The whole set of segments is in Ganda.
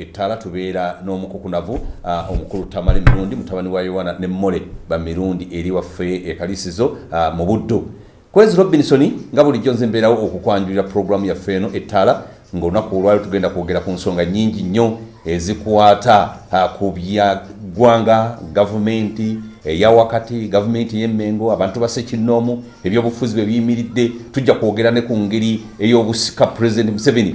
ettaala tubeera n'omukukunavu uh, omukulu tamale mirundi mutabani wa yowana ne mmole bamirundi eri waffe ekalisizo uh, mu buddo kwezi robinsoni nga bulijjo nze mbeerawo okukwanjulira puroguramu yaffe eno ettaala ngaolunaku olwali tugenda kwogera ku nsonga nyingi nnyo ezikwata uh, ku byaggwanga gavumenti eyawakati gavumenti ey'emmengo abantu basekinnoomu ebyobufuzi bwe biyimiridde tujja kwogera ne ku ngeri ey'obusika pulezidenti museveni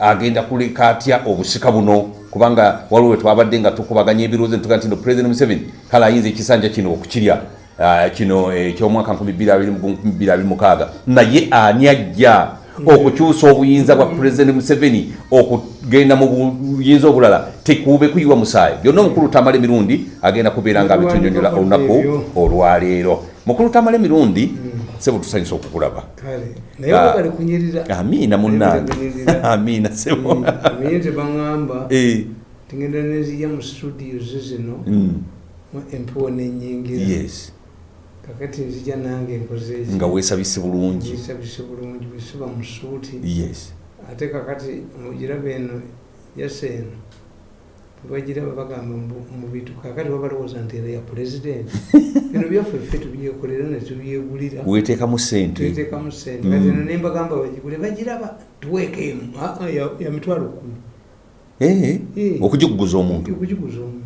agenda kuleka atya obusika buno. Kubanga waliwo we twabadde nga tukubaganya ebirowoozo netuga nti no president museveni kale ayinza ekisanja kino okukirya? Kino ekyomwaka 2026 naye ani ajja okukyusa obuyinza bwa president museveni okugenda mu buyinza obulala? Tekuube kuyiwa musaayi. Byonna omukulu tamala emirundi agenda kubeera nga abitunyonyola olunaku olwaleero mukulu tamala emirundi sebo tusanyusa okukulaba. Amiina munange. amiina sebo. Naye tebaŋamba tingenda nezija mu studio ze zino. Empewo nenyingira kakati nzija nange nkozeeki nga weesabise bulungi. Esabise bulungi bwesuba mu suuti. Ate kakati mugiraba eno yaseeno bwebagiraba bagamba mu bintu kakati babalowooza nti era ya pulezidenti bino byaffe ffe tubyekolera netubyegulira weteekamu sente tuteekamu sente kati eno nembagamba bagigule bagiraba tuweekeemu ya mitwalo kumi. Eh, okugikuguza omuntu. Okugiguza omuntu.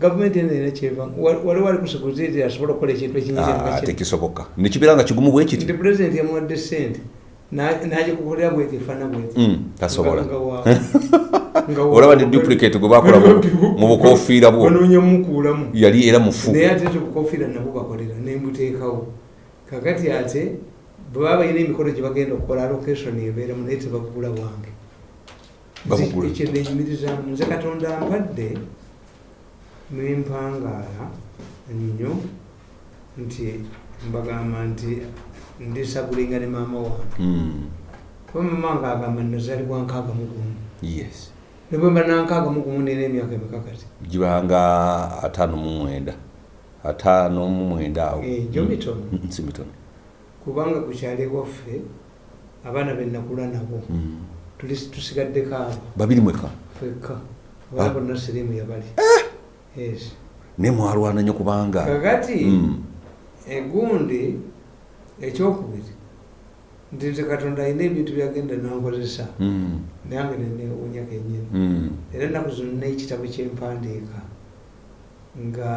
Gavumenti eno era kyeva wali wali kusoboza eti asobola okukola ekintu Ah, ekinyingi tekisoboka. Nekibeera nga kigumu bwe kiti. Nti pulezidenti yamuwadde sente nagikukolera bweti efaana bweti Mm, tasobola. olaba ne duplicate gwe bakola mu- bukofiira bwo. wanoonya mukuulamu. Yali era mufu. Naye ate obukofiira nabwo bakolera nembuteekawo kakati ate bwebaba balina emikolo gye bagenda okukola allocation ebeeramu naye tebagula bwange. Ekyo nenyumirizamu nze katonda mpadde nempangaala nnyo nti mbagamba nti ndisagulinga ne maama wange. Kuba maama wange agamba nazaalibwa nkaaga mu gumu. Yes. Ne bwe mba nankaaga mu gumu nina emyaka emikakati. Gibanga ataano mu mwenda. Ataano mu mwenda awo. Eh, gyo mitono. Mm, si mitono kubanga ku kyalo ewaffe abaana benakula nabo. Mm. tuli tusigaddeko abo babiri mweka fekka Ah. abaana bonna siriimu yabali. Yes. Ne mwalwana nnyo kubanga. Kakati Mm, egundi ekyokubiri nti nze katonda alina ebintu byagenda nankozesa nange nenewunya kenyini era ennaku zino n'ekitabo kyempandiika nga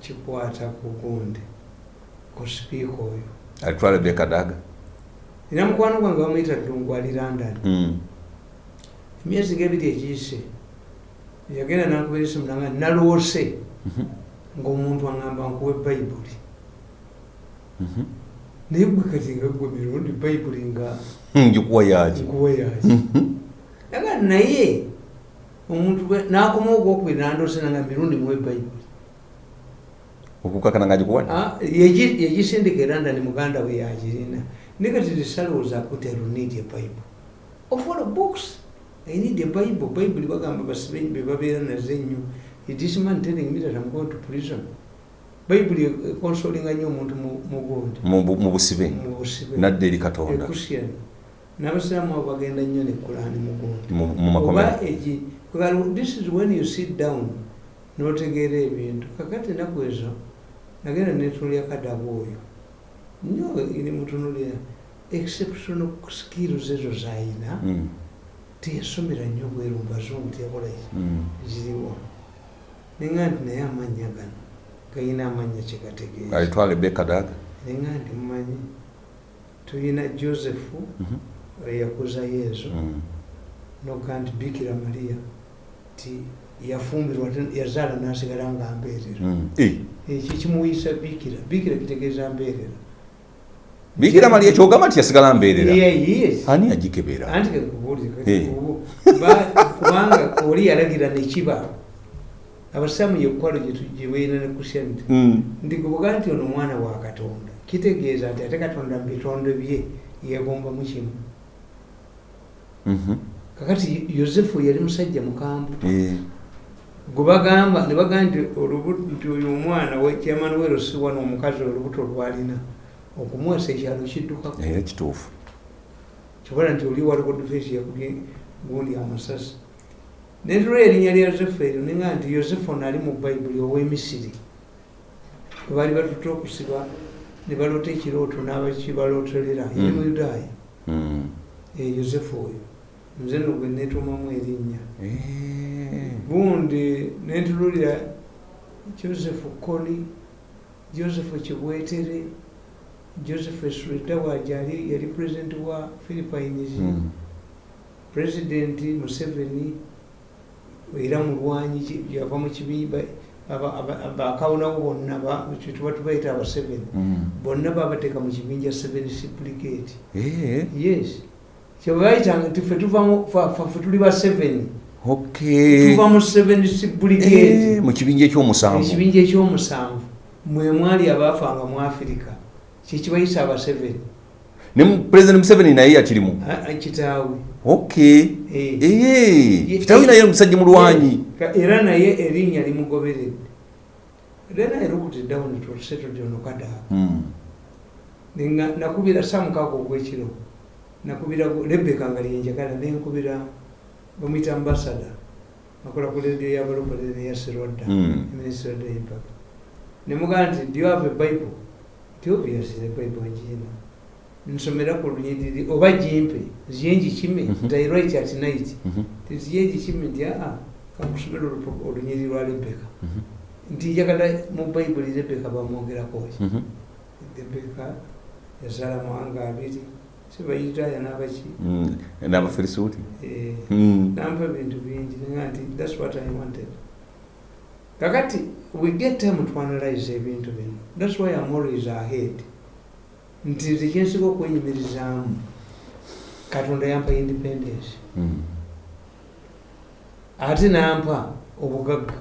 kikwata ku gundi ku sipiika oyo alitwala bekadaga era mukwano gwange bamuyita ddungu ali london. Emyezi gebiri egiyise yagenda nankubira esimu nanga naloose ngaomuntu aŋamba nkuwa ebayibuli. Naye gwe kati nga gwe mirundi bayibuli nga ngikuwa yaki nkuwa yaki aga naye omuntu nakoma ogwokubiri nandoose nanga mirundi muwa ebayibuli okukakana nga gikuwadde Ah, yegi- yegisindika era ndani muganda we yagirina naye kati risalowooza kuti alunid ebible of all books i need a bible bible bagamba basibe bebabeera nazo ennyo this man telling me that i'm going to prison bible econsolinga nnyo omuntu mu- mugundi mu bu- mu busibe. Nadde eri katonda. N'abasiraamu abo bagenda nnyo ne kulaani mugundi oba egi this is when you sit down n'otegeera ebintu. Kakati ennaku ezo nagenda netulya kadabu oyo. Nnyo iri mutunulira exceptional skills ezo zayina. Mm, teyasomera nnyo bweru mubazungu teyakolayo mm. ziriwo. Nenga nti naye amannya gano gayina amannya kyegategeeza alitwala bekadaga nenga nti mumanyi tuyina josephu Mhm. eyakuzayo ezo Mm. noga nti bikira mariya ti yafumbirwa ate yazaala nasigala nga mbeerera. Mm. Eh, ekyo kimuyisa bikira? Bikira kitegeeza mbeerera. Bikira mali ekyogamba nti yasigala mbeerera? Yes ani agikebera? Anti kekubuulire kati ubu ba- kubanga oli yalagira nekiba abasaamu yekwalo gyebayina ne kusyani Mm. ndi kubuga nti ono mwana wa katonda. Kitegeeza nti ate katonda mu bitonde bye yegombamu kimu. Mhm. kakati yosefu yali musajja mukambwe Eh, gwe bagamba ne bagamba nti olubuto nti oyo omwana kyamanuwero si wano omukazi olubuto lwalina okumuwasa ekyalo kiddukako. Era kituufu. Kibala nti oli waliwo defensi yakubye gundi amasasi netulwa erinnya lya yosefu eryo ninga nti yosefu ono ali mu bayibuli ow'emisiri webaali batuta okusiba ne baloota ekirooto n'abakibalootolera yali mu yudaaya Mm. Eh, yosefu oyo nze no gwe netuumamu erinnya Eh. bundi nentululira joseph koli joseph kibwetere joseph eswedawaj ali yali president wa philippines Mm. president museveni era mulwanyi yava mu kibimba bakawunawo bonna ba- kyetuba tubaita aba seven Mm. bonna babateeka mu kibinja seven supplicate. Eh. yes. Kyebayitanga nti fe tuvamu fa- fa- fe tuli ba seven. Tuva mu seven Eh, supplicate mu kibinja ekyomusanvu. Ekibinja ekyomusanvu. Mwe mwali abaafanga mu afirika kyekibayisa aba seven. Ne president museveni naye yakirimu. Kitaawe kitaawe naye musajja mulwanyi era naye erinnya limugoberedde era naye lukutiddawo netulsetodyonokadaa Mm. Nenga- nakubira samukaaga ogwekiro nakubira rebeka nga lyenjagala nenkubira bamwita ambasada akola ku ledio yabalokole neya seroda Mm. ministry of impact nemugaa nti do you have a bible nti obviously the bible njiina nsomera ku lunyiriri oba jimpe ziyenji kime Mhm. nti i write at night Mhm. nti ziyenji kime nti aa kankusomera olupu- olunyiriri lwa rebeka Mhm. nti njagala mu bayibuli rebeka bamwogerako ki Mhm. rebeka yazaala mawanga abiri sibayitaaya n'abaki Mm. n'abafirisuuti Eh, Mm. nampa ebintu bingi nga nti thats what i wanted kakati we get time to analyze ebintu bino thats why am always ahead nti nze kyensiga okwenyumirizaamu katonda yampa independence. Mm. ate nampa obugagga.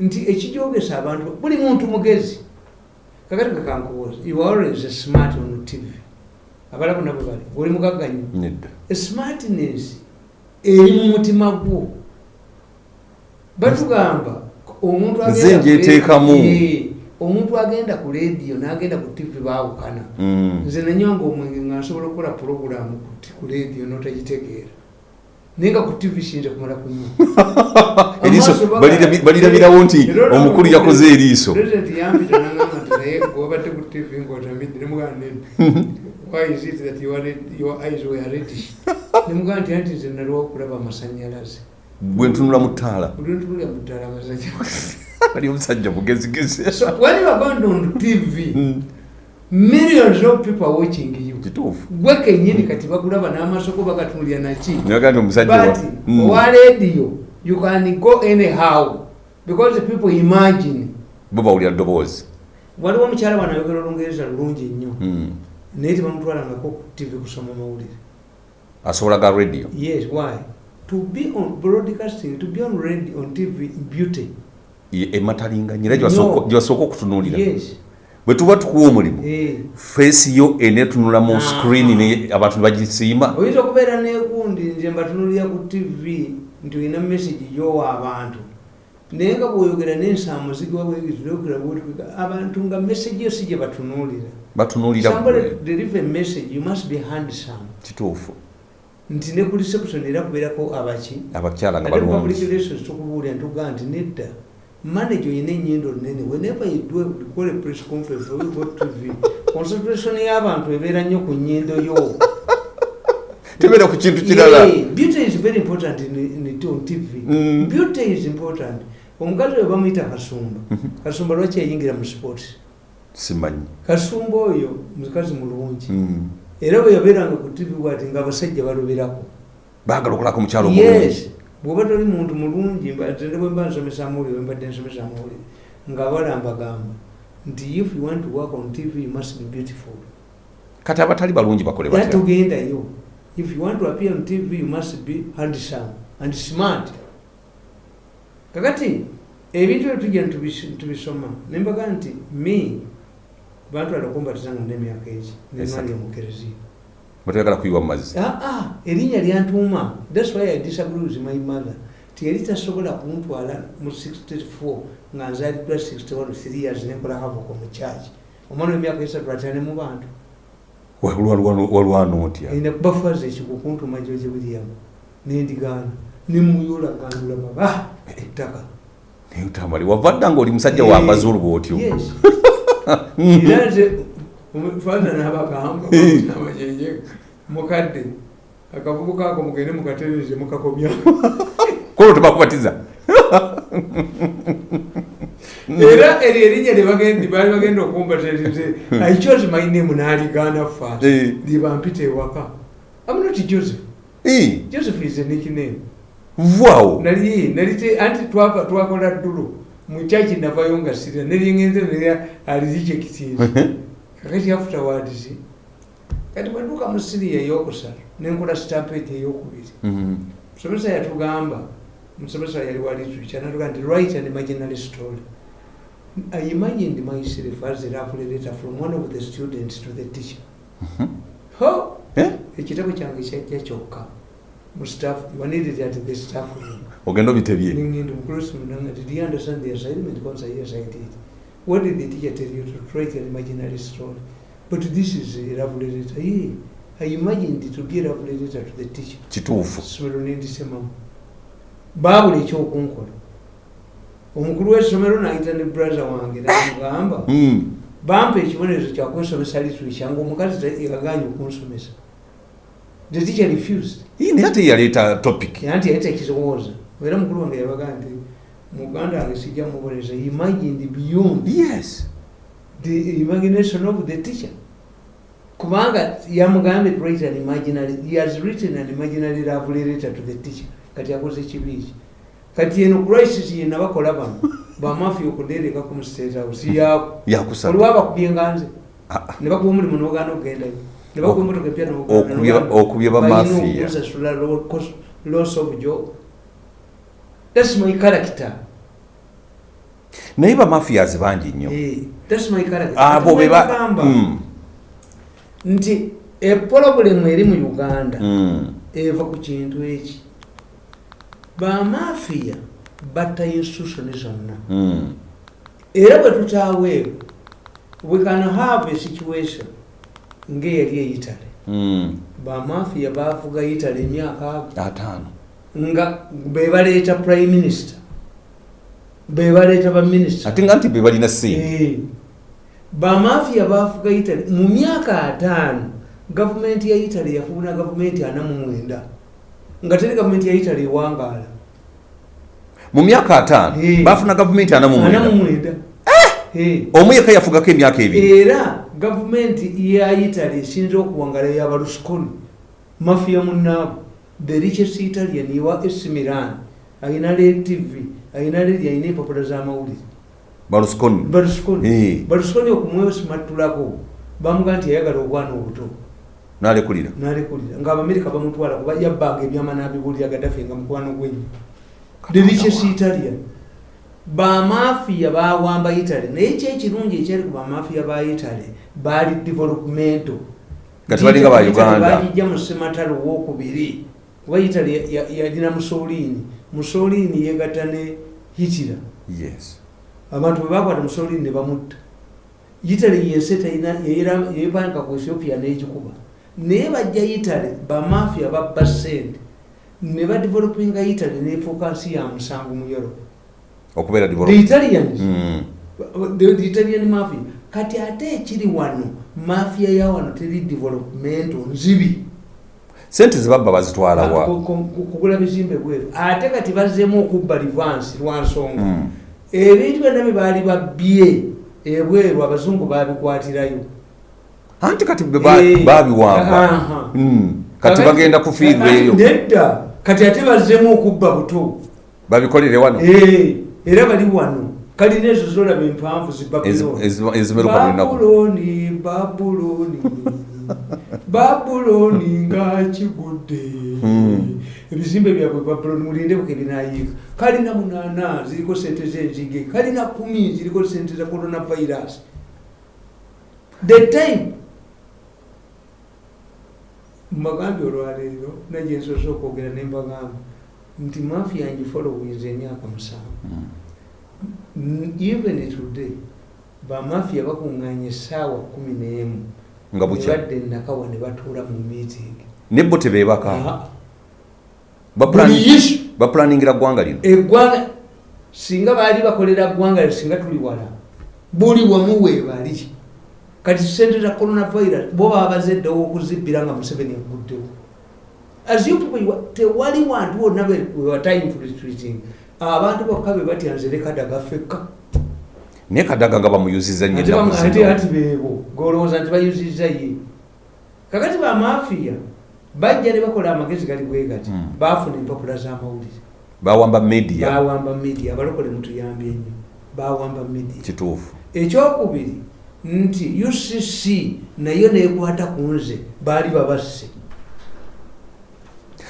Nti ekijogesa abantu buli muntu mugezi kakati kakankubuuza you always smart on tv abalabu nabo bali oli mugagga nnyo smartness eri mu mutima gwo. Batugamba omuntu Nze njeteekamu. Omuntu agenda ku lediyo n'agenda ku tv baawukana. Mm. nze nanywanga omwenge nga nsobola okukola puroguramu ku lediyo n'otagitegeera. Naye nga ku tv kiyinza kumala kunywa. Eriiso balirabirawo nti omukulu yakoze eriiso. Naye gwobadde ku tv ng'otamidde nemugamba nedda why is it that your, eyes were reddish? Nemugamba nti anti nze naliwo okulaba amasanyalaze. Bwe ntunula mu ttaala. Ntulya mu ddala amasanyalaze ali omusajja mugezigezi. So when you are on tv millions of people are watching you. Kituufu. Gwe kenyini kati bakulaba n'amasoko bagatunulya naki naga nti omusajja but Mm. owa radio you can go anyhow because the people imagine. Bo bawulira ddoboozi. Waliwo omukyala wanayogera olungereza lulungi nnyo. Mm. naye tebamutwalangako ku tv kusoma mawulire. Asobola ga radio? Yes why? To be on broadcasting to be on radio on tv beauty Ye- ematalinganyi era No. gyebasooka okutunuulira. Bwe tuba tukuwa omulimu Eh. feesi yo enetunula mu Ah. screen abantu bagisiima oyinza okubeera nekundi nze mbatunulira ku tv nti olina message gyowa abantu. Naye nga bwoyogera nensamuzigiwa bwegizirogera bwotwika abantu nga message yo si gye batunuulira. Ggwe. deliver message you must be handsome. Kituufu. Nti ne ku reception era kubeerako abaki. Abakyala nga balungi. tukubuulira ntugaa nti nedda manager oyina enyindo nene. Whenever you do call a press conference or you go to tv concentration y'abantu ebeera nnyo ku nyindo yo. Tebeera ku kintu kirala. Beauty is very important in, in, on tv Mm. beauty is important. Omukazi oyo bamuyita kasumba. Kasumba lwaki yayingira mu sports? Simanyi. Kasumba oyo mukazi mulungi. Mm. era bwe yabeeranga ku tv bwati nga abasajja balubirako. Baagala okulako mukyalo omulungi yes bwoba toli muntu mulungi nze bwe mba nsomesa amawulire wembadde nsomesa amawulire nga balambagamba nti if you want to work on tv you must be beautiful. Kati abatali balungi bakole batya? Togendayo if you want to appear on tv you must be handsome and smart. Kakati ebintu ebyo tujja nitubis- tubisoma nembaga nti me bantwala okumbatizanga nemyaka eki Esatu. nenwali omukereziya batayagala kuyiwa mazzi. Aa erinnya lyantuuma. Thats why i disagree with my mother. Tiyali tasobola kuntwala mu 64 nga nzaliddwa 61 3 years nenkola havoko mu kyaki omwana w'emyaka esatu atyane mu bantu. Walwana otya erina kuba faza ekikukuntuma george william nendigaana nemuyoola gandula baba. Ettaka. Naye utamali wava dda ngaoli musajja wa mazulu bwotyo. era nze faza nabagamba amajenje mukadde. Akavubuka ako mugende mukatereze mukakomyako kolwo tebakubatiza era eryo erinnya lyebagendi baali bagenda okumbatereze i chose my name naligana fast Eh. libampita ewaka. Am not joseph. Joseph is a nickname. Vaawo nali nali anti twava twakola ddulo. Mukyaki navayo nga sira neringenze neri alizikyekitiiza kakati afterwards kati bwetuuka mu siriya eyokusatu nenkola stampede eyokubiri. Mhm. musomesa yatugamba musomesa yali walitwica natuga nti write an imaginary story. I imagined myself as a love letter from one of the students to the teacher. Ho! Eh? ekitabo kyange kyajja kyokka. Mu staff waneded at the staff ogenda obitebye Ningindi mkristo mnanga, did you understand the assignment? Kwanza, yes, I did. What did the teacher tell you to write an imaginary story? But this is a love letter. Yeah, I imagined to be a love letter to the teacher. kituufu Somero nendisemamu. Baabula ekyokunkola. Omukulu w'essomero n'ayita ne brother wange n'amugamba Mm. bampa ekibonerezo kyakwesomesa literature nga omukazi ta- yaganye okunsomesa. The teacher refused. Ii, naye ate yaleeta topic anti yali tekizowooza era mukulu wange yabaga nti muganda wange sijja mubonereza imagined beyond yes. the imagination of the teacher. Kubanga yamugambye write an imaginary he has written an imaginary love letter to the teacher. Kati akoze kibiiki kati eno crisis yena bakola bano bamafi okudereka ku mustate house yaako yakusaba olwa bakubye nganze. Ah, ne bakuba omulimu n'ogaana okugendayo ne bakuba emotoka empya okubye- bamafiya loss of job. Thats my character naye bamafias bangi nnyo. Eh, abo be ba Bagamba Mm, nti epolobulemu eri mu uganda mm. eva ku kintu eki. Bamafiya batta institution zonna. Mm. era bwe tutaaweebwe we can have a situation ng'eyali eyitale. Mm. bamafiya bavuga yitale emyaka ago ataano. nga bebaleeta prime minister bebaleeta baminisita ate nga nti be balina sente bamafiya bafuga italy. Mu myaka ataano gavumenti ya italy yafuna gavumenti ana mu mwenda. Nga teri gavumenti ya italy ewangaala. Mu myaka ataano Eh. bafuna gavumenti ana mu mwenda. Eh. omu yekka yafugako emyaka ebiri. Era gavumenti ya italy esinza okuwangala yabalusconi mafiya munaabo the richest italian iwa esimiran ayina le tv ayina leri ayina empapula z'amawulire balusconi balusconi Eh. balusconi okumwesimattulako bamuga nti yayagala obwana obuto nalekulira nalekulira ngaabamerika bamutwala kuba yabbanga ebyama nabibulira gadafe nga mukwano gwenyo the richest italian bamafiya bawamba italy naye kyekirungi ekyali ku bamafiya ba italy baali developmento Nga tebalinga ba Uganda. bagijja mu sematalo wokubiri kuba italy ya- ya- yalina musolini musolini yegatta ne hitira abantu bwe bakwata musolini ne bamutta. Italy yensi yepanka ku ethiopia n'egikuba naye bajja italy bamafiya babba sente ne badevelopinga italy nefuuka nsi ya musango mu europe. The italians. Mm. the, italian mafia. Kati ate ekiri wano mafia ya wano teri developmento nzibi sente zebabba bazitwalawa ku- kugula bizimbe bweru ate kati bazzemu okubba livansi lwa nsonga. Mm. ebintu byonna bye baali babbye ebweru abazungu babikwatirayo anti kati be Eh, babiwamba aha. Mm. kati bagenda kufiirwa eyo. Nedda. Kati ate bazzemu okubba buto. Babikolere wano? Eh, era bali wano. Kalina ezo zolaba empanvu zi Ezi- Babuloni. babuloni nga kigudde. Hmm. ebizimbe byabwe babuloni mulinde buke binayiika kalina munaana ziriko sente zenzige kalina kumi ziriko sente za coronavirus. The time. Mbagambye olwaleero naye nsoose okwogera ne mbagamba nti maafi yange followinza emyaka musanvu. N- even today bamafiya bakuŋŋaanya essaawa kumi n'emu nga bukya. Badde nakawa ne batuula mu meeting. Nebbo tebeebaka. Bapulaningira ggwanga lino. Eggwanga singa baali bakolera ggwanga singa tuli wala buli wamu weebali kati sente za coronavirus bo baba bazeddewo okuzibbira nga museveni aguddewo tewali wantu wonna wewatime abantu bokka be batya nze lekadaga fekka naye kadaga nga bamuyuziza nnyo ate ennaku bamu- ate zino. ati beebo golowooza nti bayuzizza ye. Kakati bamafiya bajja ne bakola amagezi gali bwe gati Mm. baafuna empapula z'amawulire. Bawamba media. Bawamba media abalokole mutuyambye nnyo bawamba media. Kituufu. Ekyokubiri nti ucc nayo nekwata ku nze baali babasse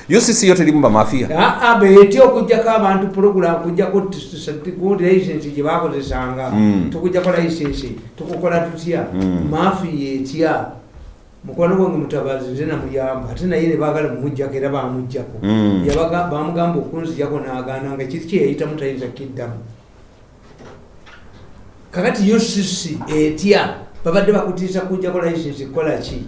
ucc yo terimu bamafiya aa beetya okugjako abantu program kujjako licensi gye bakozesanga. Mm. tukujjako licensi tukukola tutya? Mm. mafiya etya? Mukwano gwange mutabazi nze namuyamba. Ate naye ne baagala mumugjako era bamugjako Mm. Yabaga- bamugamba okunzijako n'agaana nga kiri kyeyayitamu tayinza kiddamu. Kakati ucc etya? Babadde bakutiisa kujjako licensi kukola ki?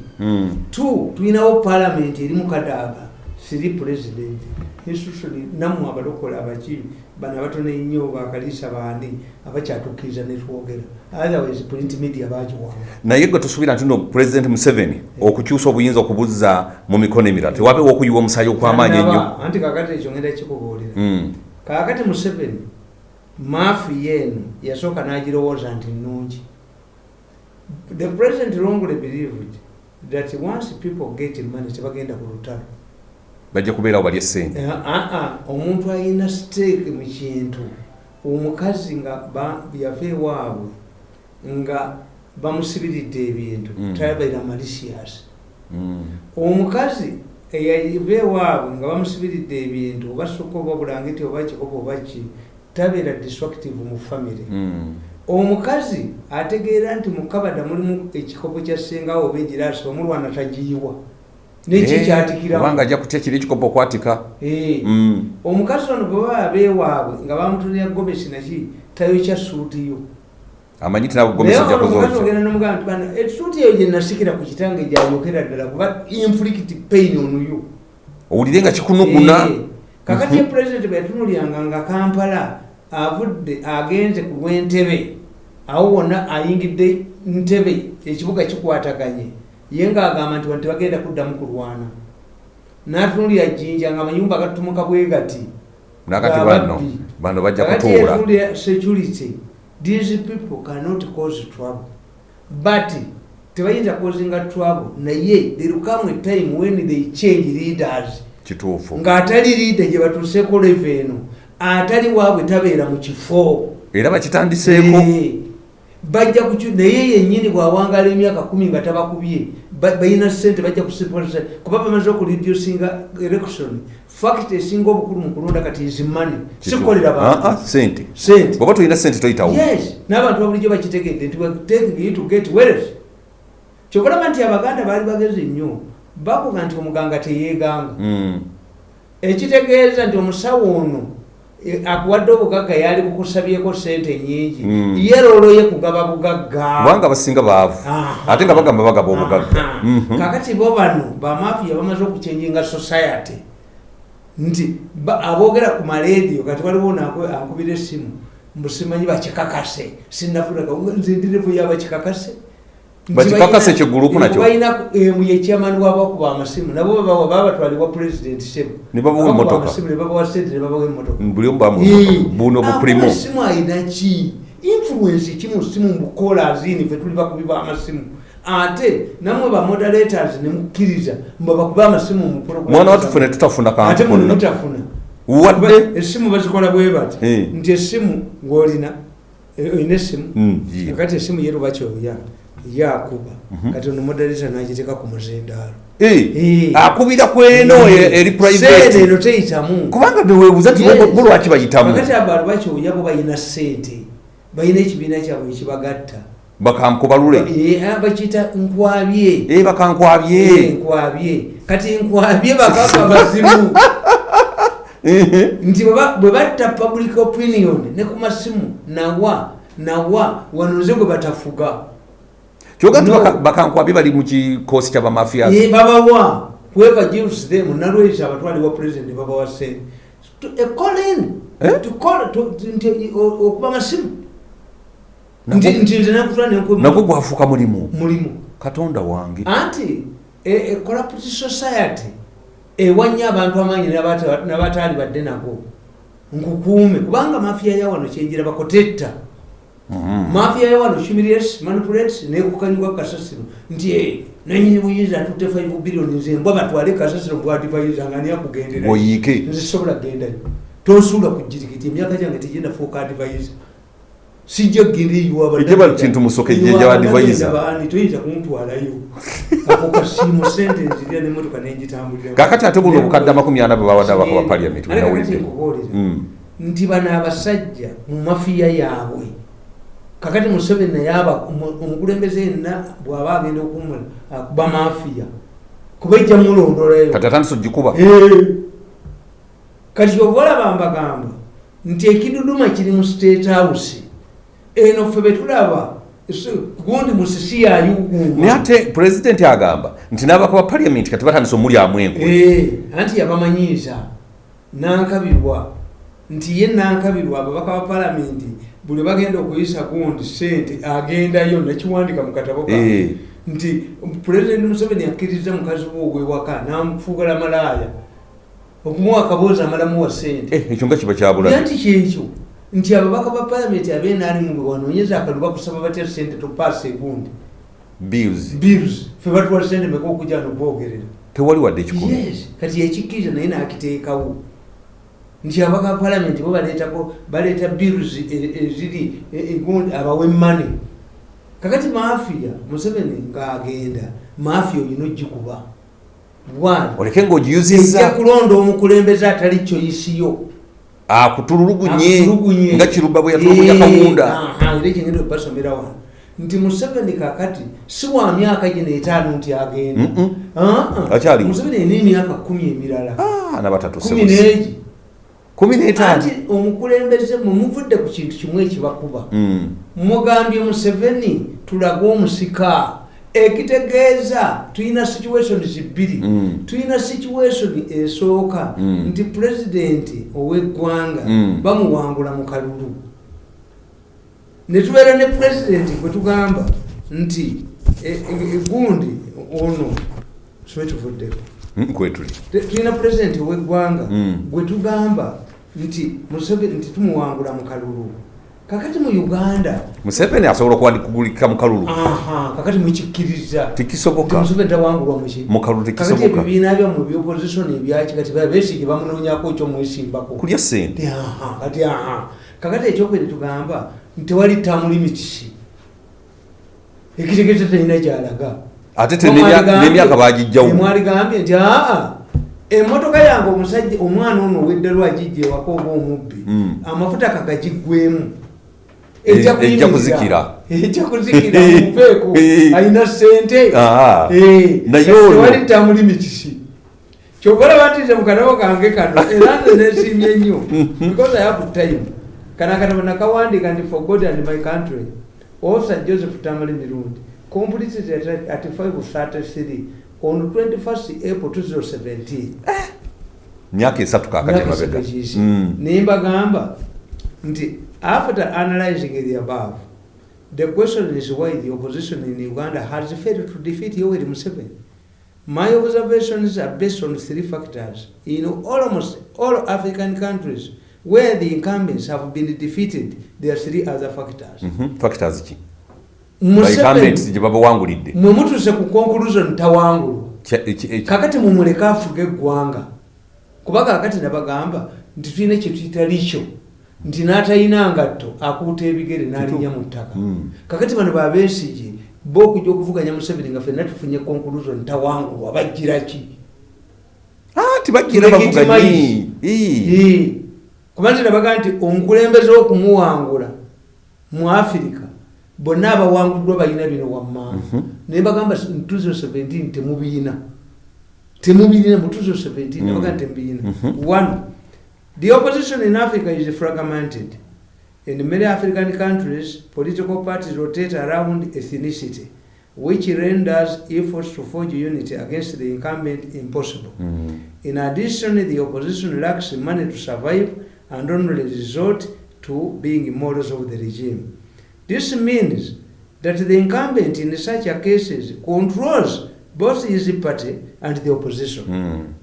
Two tulinawo palamenti eri mukadaaga siri president institution nammwe abalokola abaki bano abatono ennyo bakaliisa bandi abakyatukkiriza netwogera otherwise print media bagiwanga naye gwe tusuubira nti no president museveni okukyusa obuyinza okubuzza mu mikono emirala. Tewabeewo okuyiwa omusaayi okw'amaanyi ennyo. Anti kakati ekyo ngenda kikubuulira. Mm. kakati museveni maafi yeeno yasooka n'agirowooza nti nnungi. The president wrongly believed that once people get money tebagenda ku lutalo bajja kubeerawo balya essente aa omuntu alina steeke mu kintu omukazi nga ba- yafa ewaabwe nga bamusibiridde ebintu Mm. tabeera malicious Mm. omukazi eyava ewaabwe nga bamusibiridde ebintu oba sukka oba bulangiti oba kikopo oba ki tabeera destructive mu family Mm. omukazi ategeera nti mu kabada mulimu ekikopo kya ssengawo oba egiraasi omulwana tagiyiwa nekyo Eh, ajja kutya kiri ekikopo okwatika. Eh. Mm. omukazi ono bwe baba abeewaabwe nga bamutulira gomesi naki tayokya suuti yo. Amanyi tinabo naye gomesi ajja ono omukazi kuzokya ogenda nomugamba nti bano esuuti eyo gye nasikira ku kitange gyayokera ddala kuba inflict pain onuyo owulire nga kikunuguna Eh, kakati ye pulezidenti bwe yatunulyanga nga kampala avudde agenze ku lw'entebe awo wonna ayingidde ntebe ekibuga kikwataganye ye ngaagamba nti wano tebagenda kuddamu kulwana. N'atunulira jjinja nga amayumba gatutumuka bwe gati nakati bano bano bajja kutuula. security these people cannot cause trouble. But tebayinza causinga trouble naye there will come a time when they change leaders. Kituufu. Ng'atali liida gye batuuseeko leve eno atali waabwe tabeera mu kifo. Era bakitandiseeko bajja kukyu naye yennyini bw'awangaala emyaka kumi nga tabakubye ba- balina sente bajja kusipolisa kuba bamaze okureducinga election fact esinga obukulu mu kulonda kati izimani sikolera Ah, ah, bantu. sente. Bwoba tolina sente toyitawo. Yes. N'abantu babulijjo bakitegedde nti taking you to get wealth. Kyokulaba nti abaganda baali bagezi nnyo bakuga nti omuganga teyeeganga. Mm. ekitegeeza nti omusawo ono akuwadde obugagga yali kukusabyeko sente nyingi Mm. ye loolo ye kugaba bugagga. Kubanga abasinga baavu. Ate nga bagamba bagaba obugagga. Mhm. kakati bo bano bamafiya bamaze okuchenjinga society. Nti ba- aboogera ku marediyo kati waliwo nankubira essimu mbusimanyi bakikakase. Sinafulaga nze ndirevu yabakikakase Bakikakase kyegurupu nakyo? balina yekyamani wabakuba amasimu nabo babatwalibwa president sebu Ne babawa Babakuba emmotoka. amasimu ne babawa sente ne babawa emmotoka buli omu bamu Eh, buno bupurimo akuba essimu alina ki influence ki mu simu mubukola azini fe tuli bakubi b'amasimu ate namwe bamoderators nemukkiriza mba bakuba amasimu mu program mwana wattu ne tutafuna ate kantu muno konna mutafuna. Wadde Kuba essimu bazikola bwe bati. Eh. nti essimu ng'olina eh, olina essimu Mm, ye. kati essimu yeruba kyoya yakuba. Kati ono moderator nagiteeka ku muzindaalo Eh, Eh. akubira ku eno e- eri private. Eno teyitamu. Kubanga neweebuza ti Yes. bo lwaki bayitamu? Kakati abantu bakyoya bo balina sente balina ekibiina kyabwe ekibagatta bakankubalule. Eh, ah, bakiyita nkwabye. E bakankwabye. Eh, nkwabye. Kati nkwabye bakaka bazimu. Nti bwe ba- bwe batta public opinion ne ku masimu nawa nawa wanoze gwe batafuga kyoga nti No. baka- bakankwabye bali mu kikoosi kya bamafia Eh, babawa whoever gives them nalwekyo abatwali wa president babawa sente Eh? to call to to- nti o- okuba masimu. Nti nze nakutula nagwo nenku gwafuuka mulimu? Mulimu. Katonda wange. Anti e- e society ewanya abantu amaanyi n'abata- n'abataali badde nago nkukuume kubanga mafiya yawano kyenjira bakotetta. Mafiya yawano humiliates manipulates nekukanyibwa kasasiro. Nti eh, nanyini buyinza atutte 5 billion nze mbwa batwale kasasiro mbwadivaiza nga niyakugendera Bwoyiike. nze sobola gendayo tonsuula ku jirikiti emyaka gyange tegenda fuuka advisor sijja kgenda eyiwa Ejja ba kintu musoke ejja ba advisor. baani? Toyinza kumutwalayo ako kasiimu sente nzirya nemotoka nenjitambulira kakati ate buno obukadde amakumi ana bwe bawadde abaka ba paliament Ate kakati bunawulidde nkubuulira. Mm. nti bano abasajja mu mafiya yaabwe kakati museveni naye aba- omu- omukulembeze yenna bw'aba agenda okuba mafiya kuba ejja mulondolayo kati atandise ogikuba? Kati ova olaba mbagamba nti ekiduduma kiri mu state house eno ffe betulaba gundi musisi naye yayuguma ate pulezidenti agamba nti n'abaka ba paliament kati batandise omulyamu enkwe Eh, anti yabamanyiiza nankabirwa nti ye nankabirwa ababaka ba palamenti buli bagenda okuyisa gundi sente agendayo nakiwandika mu katabo ka Eh. nti pulezidenti museveni akkiriza mukazi we ogwewaka namufuugala malaaya. Okumuwa akaboozi amalamuwa sente. Eh, ekyo nga kiba kyabula era nti kyekyo nti ababaka ba palamenti abenaalimu bwe wanoonyeza akalulu bakusaba batya sente topaasa egundi? Bills. Fe batuwa sente meka okujja noboogerera tewali wadde ekikumi yes kati ekikkiriza naye nakiteekawo nti abaka ba palamenti bo baleetako baleeta bills e- eziri e- egundi abawe mane kakati mafiya museveni ngaagenda mafiya olina ogikuba. Oleke ejja ng'ogiyuzizza kulonda omukulembeze atali kyoyisiyo. Akutululugunye nga kiruba bwe yatulugunya kawunda Eh, aha, era ekigenda okubasomera wano. Nti museveni kakati si wa myaka gino etaano nti agenda. Ah, ah. Museveni alina emyaka kumi emirala. Ah, anti omukulembeze mwe muvudde ku kintu kimu ekibakuba. Mm. mugambye museveni tulage omusika. Ekitegeeza tulina situations bbiri Mm. tulina situation esooka. Mm. nti pulezidenti ow'eggwanga bamuwangula mu kalulu. Ne tubeera ne pulezidenti gwe tugamba nti e- e- egundi ono sibe tuvuddeko. Mm, kwetuli tulina pulezidenti ow'eggwanga gwe tugamba nti Museveni nti tumuwangula mu kalulu. Kakati mu uganda. Museveni asobola okuwandikugulika mu kalulu. Kakati mukikkiriza. Tekisoboka. Museveni tawangulwa muki kakati ebibiina byamu ebyopposition ebyaki kati besigye bamunoonyako kyomwesimbako kulya sente Kati aha, kati aha. Kakati ekyokubiri tugamba tewali tamu limitisi ekitegeeza talina gyalaga ate te n'emya- n'emyaka bagijjawo mwaligambye nti aa emmotoka yange omusajja omwana ono ow'eddalo agijja ewaka oba omubbi Mm. amafuta kagagiggwemu Eh, ejja kuzikira. ejja kuzikira mupeeko Eh. alina sente. Eh, Naye kati ono- tewali tamu limitisi kyokola batize mu katabo kange kano era nze nesiimye nnyo. Because i have time. Kana akatabo nakawandika nti for god and my country. Officer joseph tamale mirundi. Completed at, at 533 on 21st april 2017 myaka esatu kakati emabega Mm. naye mbagamba nti after analyzing the above the question is why the opposition in uganda has failed to defeat yoweri museveni. My observations are based on three factors. In almost all african countries where the incumbents have been defeated there are three other factors. Factors ki? Museveni- incumbents gye babawangulidde mwe mutuse ku conclusion tawangulwa Kya- eki- eki- kakati mumuleke afuga eggwanga. Kuba kakati nabagamba nti tulina kyetuyita kyo nti n'atalina ngatto akuuta ebigere n'alinnya mu ttaka. Mm. kakati bano babeesige bo okujja okuvuganya museveni nga fenna tufunye conclusion tawangulwa bajjira ki? Ah, kuba nti nabaga nti omukulembeze okumuwangula mu afirika bonna abawanguddwa balina bino wammanga Mhm. naye bagamba ntuzo 17 temubiina temubiina mutuzo 17 Mm. nabaga nti temubiina Mhm. one the opposition in africa is fragmented in many african countries political parties rotate around ethnicity which renders efforts to forge unity against the incumbent impossible Mm. In addition, the opposition lacks money to survive and only resort to being models of the regime. This means that the incumbent in such cases controls both his party and the opposition. Mm.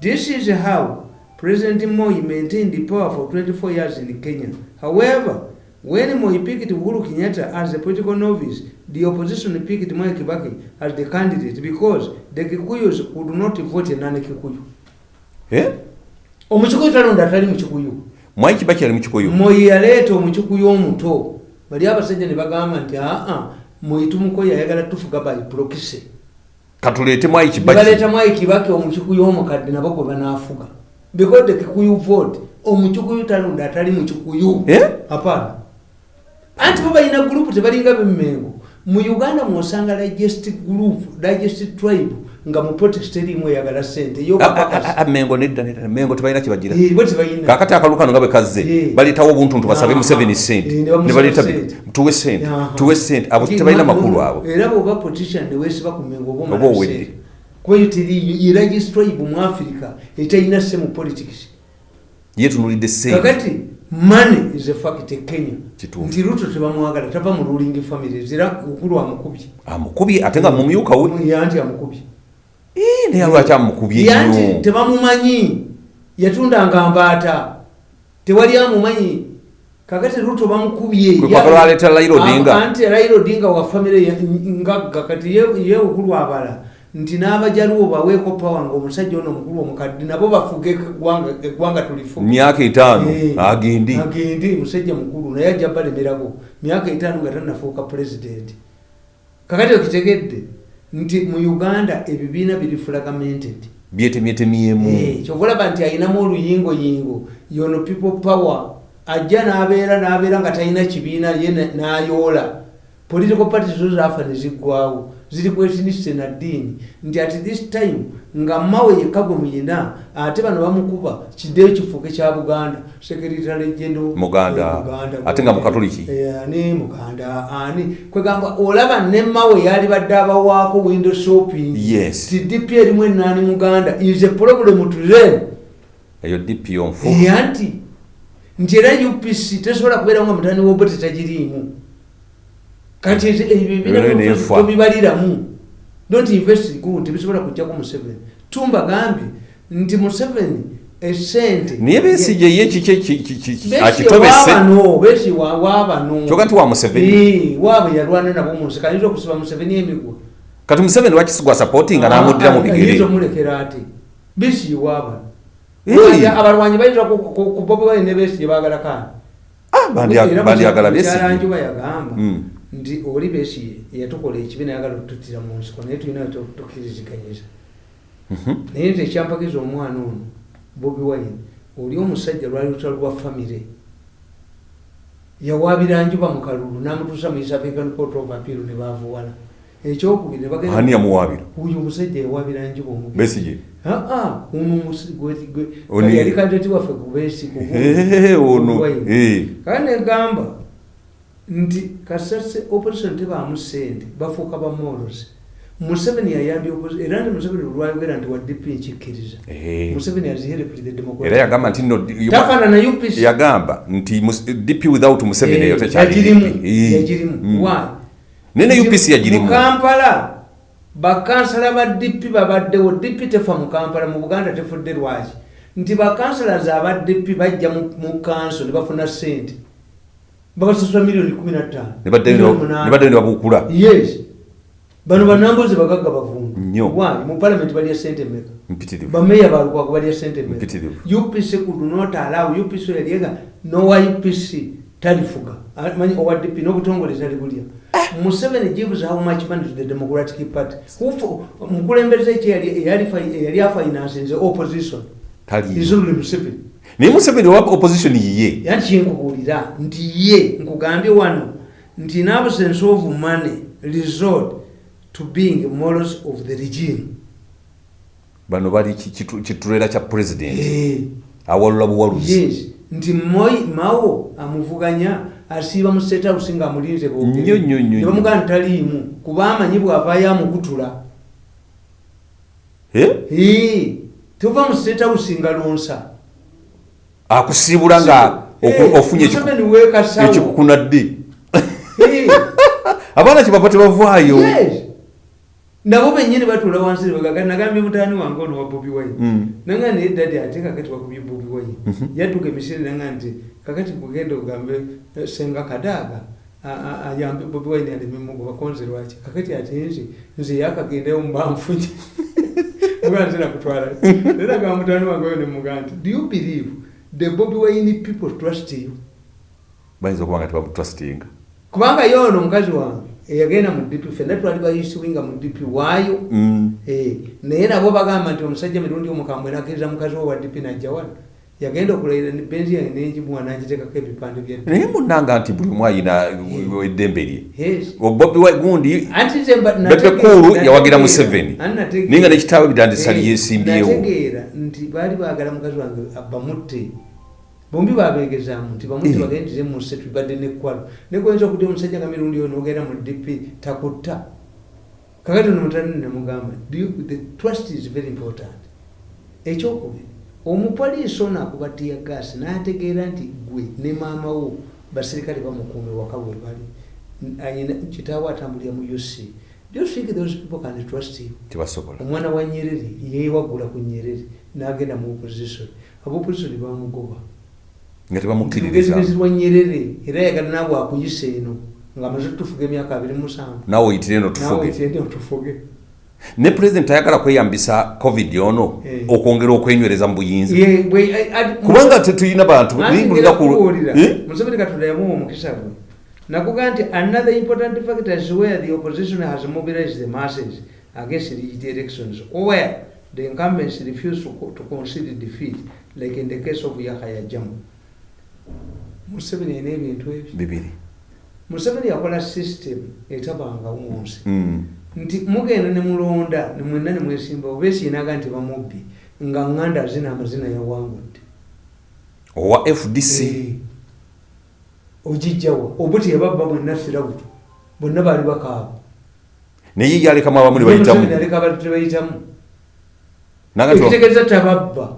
This is how President Moi maintained the power for 24 years in Kenya. However, when Moi picked Uhuru Kenyatta as a political novice, the opposition picked Moi Kibaki as the candidate because the Kikuyus could not vote a non-Kikuyu. Eh? Omukikuyu talonda atali mukikuyu. mwai kibaki ali mukikuyu Moi yaleeta omukikuyu omuto. Bali abasajja ne bagamba nti aa Moi tumukoye ayagala tufuga by proxy. katuleete mwai Ne kibaki baleeta Mwai Kibaki omukikuyu omukadde nabo gwe banaafuga. Because the Kikuyu vote omukikuyu talonda atali mukikuyu. Eh? Hapana. Anti bo balina group tebalinga bemmengo. Mu Uganda mwosanga digest group, digest tribe nga mu protest erimu eyagala ssente yo Ah, ah, ah, bakakasi. ah, mengo nedda nedda mengo tebalina tebalina. kakati akalu kano nga bwe kazze baleetawo obuntuntu basabe museveni sente ne bamusaba ne baleeta ssente. tuwe sente tuwe sente abo tebalina ma- makulu abo Era bw'oba politician ne weesiba ku mmengo oba owedde. ssente. Kuba yo teri ye digest tribe mu Africa etalina sse mu politics. yetunulidde sente kakati money is a fact e kenya nti ruto tebamwagala tava mu ruling families era ukulu amukubye amukubye ate nga mumyuka we yanti amukubye naye lwaki amukubye yanti nnyo tebamumanyi yatundanga mbaata tewali amumanyi. Kakati ruto bamukubye Kwe kwagala aleeta Raila Odinga. Ah, anti raila odinga wa famire ngagga kati ye ye ukulu abala nti n'abajaluwo baweeko pawa nga omusajja ono omukulu omukadde nabo bafuge eggwanga- tulifuge myaka etaano Eh, agendi agende musajja mukulu naye ajja balemerako myaka etaano nga tanafuuka pulezidenti kakati okitegedde nti mu uganda ebibiina biri fragmented. Byetemyetemyemu Eh, kyova olaba nti ayinamu oluyingoyingo yono people power. Ajja n'abeera n'abeera nga talina kibiina ye na- n'ayoola political parties zo zaafa ne ziggwawo ziri kwetinise na ddiini nti at this time nga mawe yekka gwe muyina ate bano bamukuba kiddeyo kifuuke kya buganda sekeritale gendo Muganda. Ate nga Mukatoliki. ani muganda ani. Kwegamba olaba ne mawe yali badde abawaako window shopping. Yes. ti dp erimu enaani muganda is a problem to them. Eyo dpo nfu Eh, anti nti era upc tesobola kubeerawo nga mutani wobo tetagiriimu kati Ebyo n'enfa. ebibibaliramu don't invest good tebisobola kujjako museveni tumbagambye nti museveni esente naye besigye ye kiki ki- ki- ki- Besigye akitobese waabano besigye wa- waabano kyoga nti wa museveni Eh, waabwe yalwana nabo munsi kayinza okusiba museveni emigwa kati museveni wakisigwa sapotinga n'amuddira mu bigere omulekera ate besigye waabano Eh. abalwanyi bayinza ku- bobi wine ne besigye baagala kaani Ah, bandya- bandiyagala besigye kyalanjuba yagamba Mm. Nti oli besiye yatukola ekibi nayagala okututtira mu nsiko naye tulina tukiriziganyiza Mhm. naye nti ekyampakiza omwana ono bobi wine oli omusajja lwali lutalo lwa famire. Yawaabira njuba mu kalulu n'amutuusa mu east african court of appeal ne bavuwala ekyokubiri ani bagenda yamuwaabira? Uyo omusajja yawaabira njuba omubi besigye aa ono yali kandidati waffe ku beesi ku- Eh, ono Bobi Wine. eh. kandi negamba nti kasase opposition tebaamu sente bafuuka ba moros museveni yayambye opposi- era nti museveni olwayogera nti wa dp nkikkiriza museveni aziherekurize era yagamba nti no tafaanana upc yagamba nti dp without museveni eyo. Eh. yagirimu Mm. why? Nene Nti upc yagirimu mu kampala bakansala ba dp babaddewo dp tefa mu kampala mu buganda tefudde lwaki? Nti bakansalazi aba dp bajja mu kanso ne bafuna sente babasasula miliyoni kumi na ttaano ne baddeyo Miliyoni ne- munaana. ne baddeyo ne babukula yes bano banambozi bagagga bavundu Nnyo. Why? mu palamenti balya sente meka mpitirivu bameya balukwaku balya sente meka Mpitirivu. upc could not allow upc yaliega nowa upc talifuga Ah, manyi owa dp n'obutongole tali bulya museveni gives how much money to the democratic party mukulembeze ki eyali- eyali fi- eyali afinansinze opposition taliyo isuli museveni naye museveni owa opposition yiye? Yani kyenkubuulira nti ye nkugambye wano nti in absence of money resort to being morals of the regime. Bano bali ki- kitu- kitulera kya president? Eh, awalula buwaluzi. Yes. Nti moi mawo amuvuganya asiiba mu state house nga amulinze Nnyo, nnyo, nnyo, nnyo. bamugana taliimu kuba amanyi bwavaayo amukutula Eh? Eh, tova mu state house nga lonsa akusiibula nga ofunye ekikukuna ddi? Abaana kyebava tebavaayo nabo benyini batula wansi nebagaa nagambye mutaani wange ono wa bobi wine. Mm. nanga naye dadi ate kakati wakubye bobi wine. Yadduka emisiri nanga nti kakati kugenda ogambe eh, senga kadaaga ayambe bobi wine alemimugo bakonze lwaki? Kakati ate nze nze yakagendayo mubanfunye muganzira kutwala era gamba mutaani wange oyo nemugaa nti do you believe the bobi wine people trust you. Bayinza okuba nga tebamutrustinga kubanga yo ono omukazi wange eyagenda mu dp fenna twali bayisuwinga mu dp waayo. Mm. Eh, naye nabo bagamba nti omusajja mirundi omukambwe nakkiriza mukazi we wa dp najja wano yagenda okulayira benzi yange nenjimuwa nagiteekako ebipande bya naye munanga nti buli omu ayina eddembe lye. Bobi gundi nategeera- yawagira Museveni. Naye nga n'ekitaawe bidandisa Eh, lyesimbyeo. nategeera nti baali baagala mukazi wange bamutte bombi babegezaamu nti bamutte Eh. bagendire musse tubadde nekwalo negoyinza okudde omusajja nga mirundi yo nogenda mu dp takutta. Kakati ono "Do you- the trust is very important. Ekyokubiri omupoliisi ono akuba tiya gaasi n'ategeera nti gwe ne maama wo basirikale bamukuume waka we bali. Kitaawe atambulira mu uc do you think those people can trust you tebasobola omwana wa nyerere yewaggula ku nyerere n'agenda mu opposition. Abopposition bamugoba nga tebamukkiririza lugezigezi lwa nyerere era yagala naabwe akuyisa eno ng'amaze tufuga emyaka abiri musanvu. Naawe oyitire eno tufuge. Ne pulezidenti ayagala kweyambisa covid ono Eh. okwongera okwenywereza mu buyinza. Kubanga tetulina bantu Eh? museveni katonda yamuwa omukisa gwe. Nakuga nti another important factor is where the opposition has mobilized the masses against the elections or where the incumbents refuse to, to concede defeat like in the case of yahaya jamu museveni ayina ebintu ebyo. Bibiri. Museveni yakola system etabangawo mu nsi. Mm. nti mugenda ne mulonda mwenna ne mwesimbawo beesiinaga nti bamubbi nga nganda zina amazina yawangudde owa fdc Eh, ogijjawa obuti yababba bwenna firabutu bonna baali bakaaba naye yalekamu abamu ne bayitamu. Aleka abantu tebayitamu Nanga tiwa- ekitegeeza tababba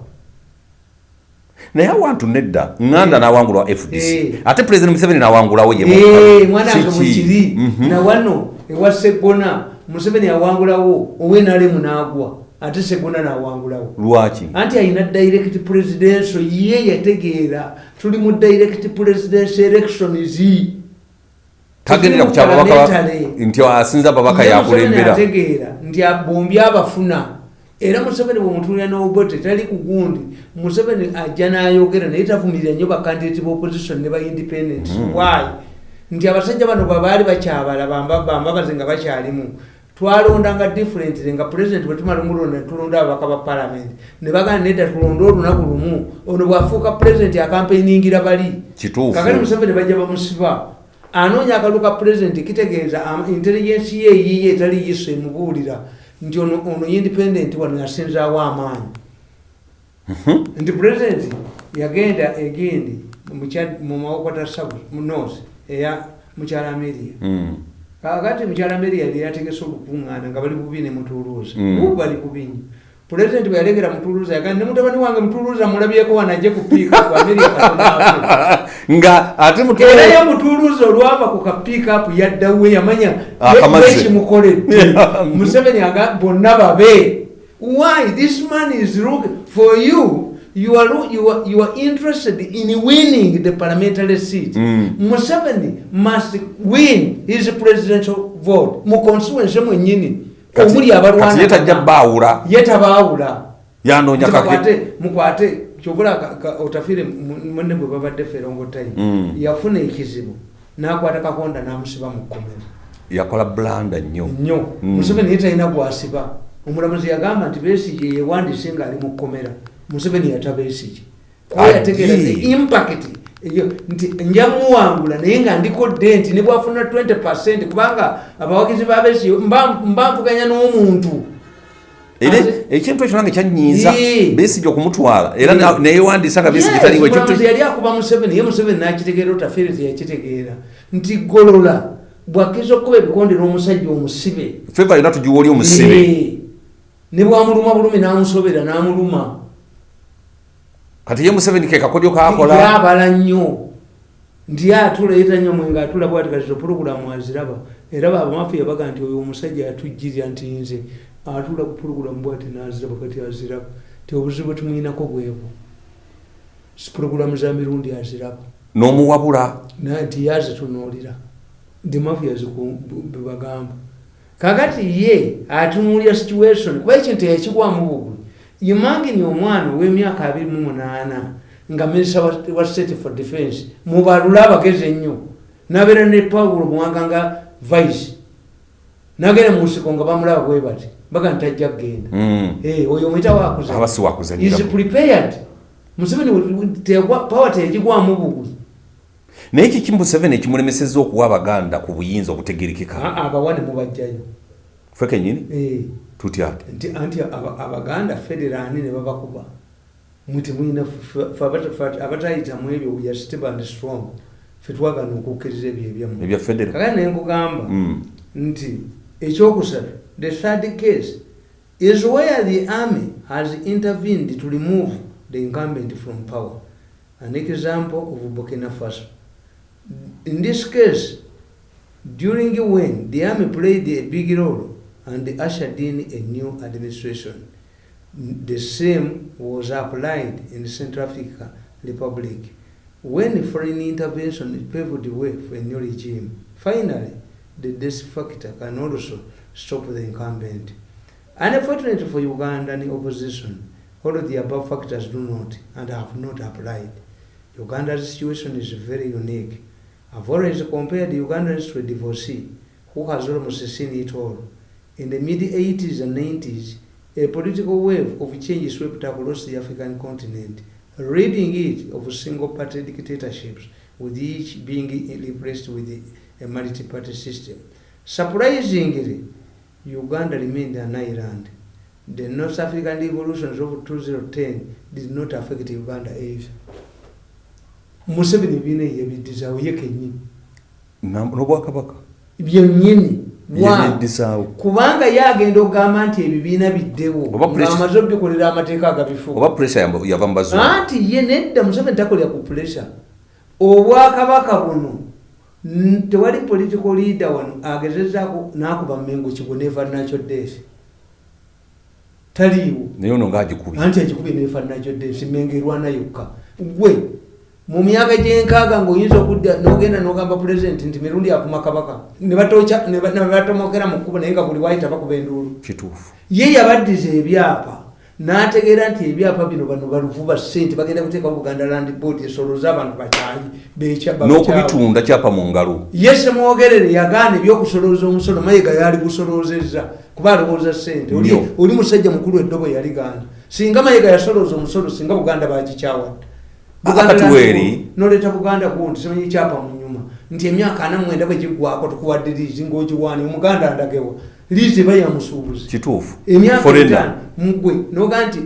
naye awantu nedda ŋŋanda n'awangulwa fdc Eh. ate pulezidenti museveni n'awangulawo ye Eh, mwana wange Kiki? mwekiri Mhm. na wano ewa segona museveni awangulawo owenalemu n'agwa ate segona n'awangulawo lwaki? Anti ayina direct presidential ye yategeera tuli mu direct presidential elections tagendera ku kyababaka nti asinza ababaka Ye Museveni yakulembera ategeera nti bombi abafuna era museveni bwemutuulira n'obote tali ku gundi. Museveni ajja n'ayogera naye tavumirira nnyo bakandidati b'opposition ne ba independent. Why? Nti abasajja bano babaali bakyabala bamba- bambabaze nga bakyalimu. Twalondanga differently nga president bwe tumala omulonda netulonda ababaka ba parliament. Ne bagamba nedda tulonde olunaku lumu ono bwafuuka president akampeiningira bali. Kakati museveni bajja bamusiba. Anoonya akalulu ka pulezidenti kitegeeza intelligence ye eyiye etali yiso emubuulira nti ono ono independent wano yasinzaawo amaanyi. Nti pulezidenti yagenda egendi mu mawokota south north eya mukyala ameria Mm. kakati mukyala ameria yali yategese olukuŋŋaana nga bali bubi ne mutuluuza Mm. bali kubinyo pulezidenti bwe yalegera mutuluuza yagamba ne mutabani wange mutuluuza mulabyeko kupiika ku ameria katonaaffe nga ate era mutwala ye mutuuluzi olwava ku kapiikapu yaddawe yamanya Akamaze. ekimukoledde museveni aga bonna babe. Why? This man is looking for you. You are, you are, you are interested in winning the parliamentary seat. Mm. museveni must win his presidential vote. Mu constituency mwennyini Kati- omuli abalwana ye tajja baawula. Ye tabaawula. Yanoonya kake mukwate kyobula otafiire mu- munne bwe babadde ferongotayi Mm. yafuna ekizibu n'akwata kakonda n'amusiba mu kkomera. Yakola bulanda nnyo. Nnyo. Mm. museveni ye talina gwasiba. Omulamuzi yagamba nti besigye yewandiise ngaali mu kkomera. Museveni yatabesigye kuba yategeera the impact eyo nti nja muwangula naye nga ndikodde nti ne bwafuna 20 percent kubanga abawagizi ba besigye mba nvuganya n'omuntu. Era ekintu ekyo nange kyanyiiza. Yee. besigye okumutwala. Era neyewandiisa nga besigye Yes, taliwo yali akuba museveni ye museveni nakitegeera otafeere teyakitegeera. Nti golola bwakkiriza okukuba ebikonde n'omusajja omusibe. Feva yonna tugiwa oli omusibe. Ne bwamuluma bulumi n'amusobera n'amuluma kati ye museveni ke kakodyo kakola? Yabala nnyo. Nti atuleeta nnyo mwenga atula bwati kati puroguramu aziraba. Era bamafiya baga nti oyo omusajja atujjirira nti nze. Atula ku puroguramu bwati naziraba kati aziraba. Ti obuzibu tumuyinako bwebwo. Puroguramu za mirundi aziraba. N'omuwabula? Nti yazitunuulira nti mafiya bebagamba kakati ye atunuulira situation. Kuba ekintu yakigwamu bugulu imagini omwana ow'emyaka abiri mu munaana nga minisita wa state for defense mubalule abagezi ennyo. Nabeera ne paulo muwanga nga vice. Nagenda mu nsiko nga bamulaba bwe bati baga ntajja kgenda. Mm. Eh, oyo omuyita wakuza aba si wakuzanyira is prepared. Museveni pawa teyagigwamu bugulu naye kiki museveni ekimulemesezza okuwa abaganda ku buyinza obutegerekeka? Ah, abawa ne mubajjayo. Fe kenyini Eh. Tutya anti aba- abaganda federani ne babakuba muti mwina abatayitamu ebyo we are stable and strong. Fe twagana okukkiriza ebyo ebyammwe ebya federa kakati nenkugamba Mm. nti ekyokusatu the third case is where the army has intervened to remove the incumbent from power. An example of burkina faso. In this case during when the army played a big role and ushered in a new administration the same was applied in the central African republic when foreign intervention paved the way for a new regime finally the death factor can also stop the incumbent. Unfortunately for Ugandan opposition, all of the above factors do not and have not applied. Uganda's situation is very unique. I've always compared Ugandans to a divorcee who has almost seen it all. In the mid 80s and 90s, a political wave of change swept across the African continent, ridding it of single party dictatorships, with each being replaced with a multi party system. Surprisingly, Uganda remained an island. The North African revolutions of 2010 did not affect Uganda either. Museveni bina yebiddizawo ye kennyini n'obwakabaka byennyini kubanga ye agenda okugamba nti ebibiina biddewo ng'amaze obikolera amateeka agabifuga oba puresha yava mu bazungu. Anti ye nedda museveni takolera ku puresha obwakabaka buno tewali political leader wano agezezaako n'akuba mengo kigo neva nakyo deesi taliiwo. Naye ono ngaagikubi anti ekikubi nefa nakyo deesi mengo erwana yokka gwe mu myaka gyenkaaga ngaoyinza okudda nogenda nogamba pulezidenti nti mirundi avuma kabaka ne batoca- ne ba- ne batomokera mu kkubo naye nga buli wayita bakuba enduulu. Kituufu. Ye yabaddiza ebyapa n'ategeera nti ebyapa bino bano baluvuba ssente bagenda kuteekawo buganda land board esoloza abantu bakyayi n'okubitunda kyapa mu ngalo. Ye semwogerere yagaana ebyokusolooza omusolo mayiga yali busoloozezza kuba alowooza ssente. Oli- musajja mukulu eddobo yaligaana singa mayiga yasolooza omusolo singa buganda bagikyawadde Ah, Buganda gundi simanyi kyapa mu nyuma. Nti emyaka ana mwenda bwe giggwako tukuwadde liizi ng'ogiwaani. Omuganda ndagewa liizi eba yamusuubuzi. Kituufu. Emyaka etaano mugwe noga nti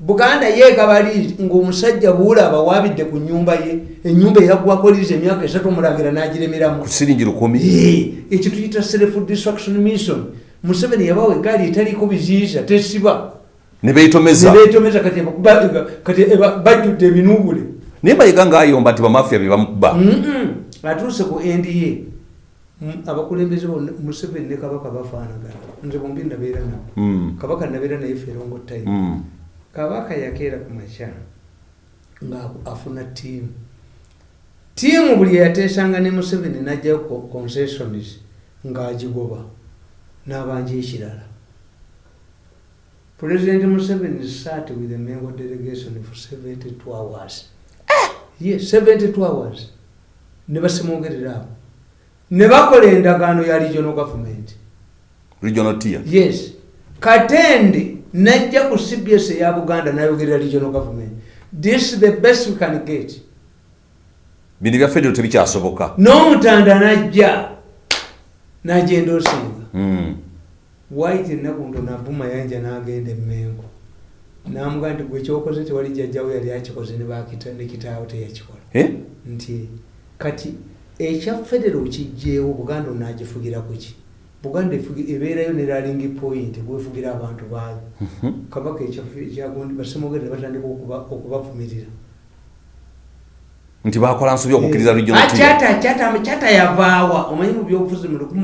buganda yeegaba liizi ng'omusajja buula abawabidde ku nyumba ye enyumba eyaggwako liizi emyaka esatu omulagira n'agiremeramu. Ku siringi lukumi? Ekyo tuyita self destruction mission. Museveni yabawa egaali etaliiko biziyiza tesiba. Ne beetomeza. Nebetomeza kati bajjudde ebinuubule naye mayiga ngaayomba nti bamafiya be bamukuba atuuse ku nda Mm, abakulembeze bonna museveni ne kabaka bafaanagana. Nze bombi nabeera nabo. Mm, kabaka nabeera naye ferongo time mm. kabaka yakeera ku makya nga afuna tiimu tiimu buli eyateesanga ne museveni najjayo co- concessions ng'agigoba n'abanja ekirala. President museveni sat with the mengo delegation for 72 hours ye 72 hours. Ne basimwogerera abo ne bakola endagaano ya regional government. Regional tier? Yes. Katende najja ku cbs eya buganda nayogerera regional government. This is the best we can get. Bino bya federo tebikyasoboka. N'omutanda najja nagenda osinga. Mm. white enaku nava mayanja n'agenda emmengo namugaa nti gwe kyokoze tewali jjajjawo yali akikoze ne kitaawo teyakikola. Eh? nti kati ekya federo kijjeewo buganda onaagifugira kuki buganda efugi- ebeerayo ne ralingi point gwefugira abantu baayo. Kabaka ekyaffe ekyagundi basemogere batandika okuba- okubavumirira nti bakola nsobi okukkiriza regional Ah, kyata yavaawa. Omanyi mu byobufuzi mu